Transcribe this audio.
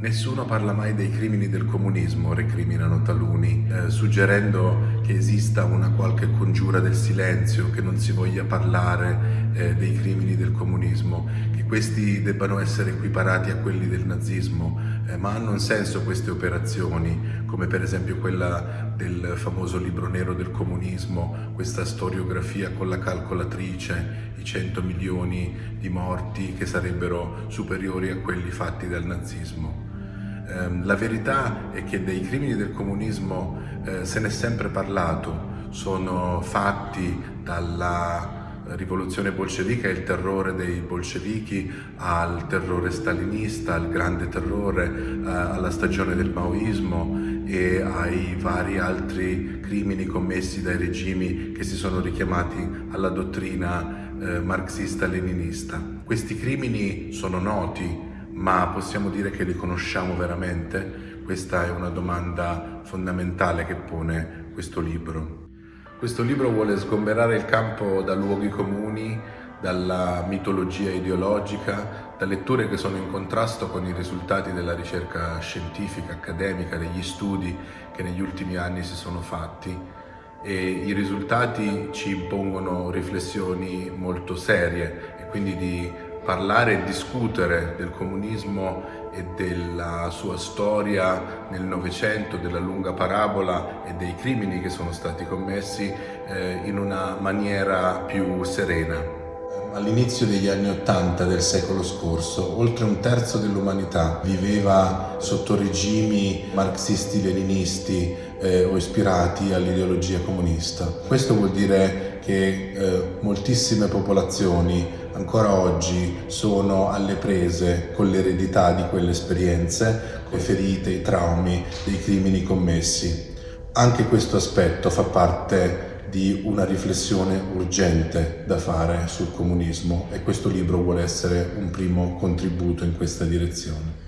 Nessuno parla mai dei crimini del comunismo, recriminano taluni, eh, suggerendo che esista una qualche congiura del silenzio, che non si voglia parlare eh, dei crimini del comunismo, che questi debbano essere equiparati a quelli del nazismo, eh, ma hanno un senso queste operazioni, come per esempio quella del famoso libro nero del comunismo, questa storiografia con la calcolatrice, i 100 milioni di morti che sarebbero superiori a quelli fatti dal nazismo. Ehm, la verità è che dei crimini del comunismo eh, se n'è sempre parlato, sono fatti dalla rivoluzione bolscevica e il terrore dei bolscevichi al terrore stalinista, al grande terrore, eh, alla stagione del maoismo e ai vari altri crimini commessi dai regimi che si sono richiamati alla dottrina eh, marxista-leninista. Questi crimini sono noti, ma possiamo dire che li conosciamo veramente? Questa è una domanda fondamentale che pone questo libro. Questo libro vuole sgomberare il campo da luoghi comuni, dalla mitologia ideologica, da letture che sono in contrasto con i risultati della ricerca scientifica, accademica, degli studi che negli ultimi anni si sono fatti e i risultati ci impongono riflessioni molto serie e quindi di parlare e discutere del comunismo e della sua storia nel Novecento, della lunga parabola e dei crimini che sono stati commessi eh, in una maniera più serena. All'inizio degli anni Ottanta del secolo scorso, oltre un terzo dell'umanità viveva sotto regimi marxisti-leninisti eh, o ispirati all'ideologia comunista. Questo vuol dire che eh, moltissime popolazioni ancora oggi sono alle prese con l'eredità di quelle esperienze, le ferite, i traumi dei crimini commessi. Anche questo aspetto fa parte di una riflessione urgente da fare sul comunismo e questo libro vuole essere un primo contributo in questa direzione.